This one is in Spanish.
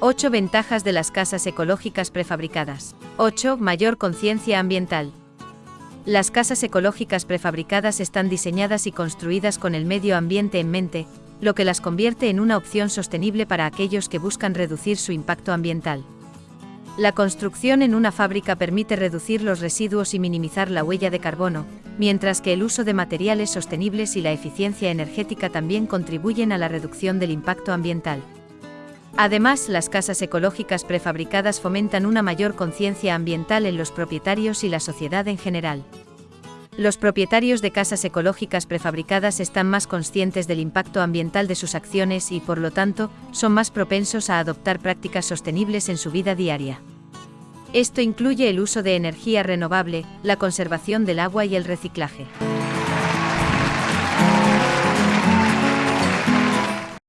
8 ventajas de las casas ecológicas prefabricadas. 8. Mayor conciencia ambiental. Las casas ecológicas prefabricadas están diseñadas y construidas con el medio ambiente en mente, lo que las convierte en una opción sostenible para aquellos que buscan reducir su impacto ambiental. La construcción en una fábrica permite reducir los residuos y minimizar la huella de carbono, mientras que el uso de materiales sostenibles y la eficiencia energética también contribuyen a la reducción del impacto ambiental. Además, las casas ecológicas prefabricadas fomentan una mayor conciencia ambiental en los propietarios y la sociedad en general. Los propietarios de casas ecológicas prefabricadas están más conscientes del impacto ambiental de sus acciones y, por lo tanto, son más propensos a adoptar prácticas sostenibles en su vida diaria. Esto incluye el uso de energía renovable, la conservación del agua y el reciclaje.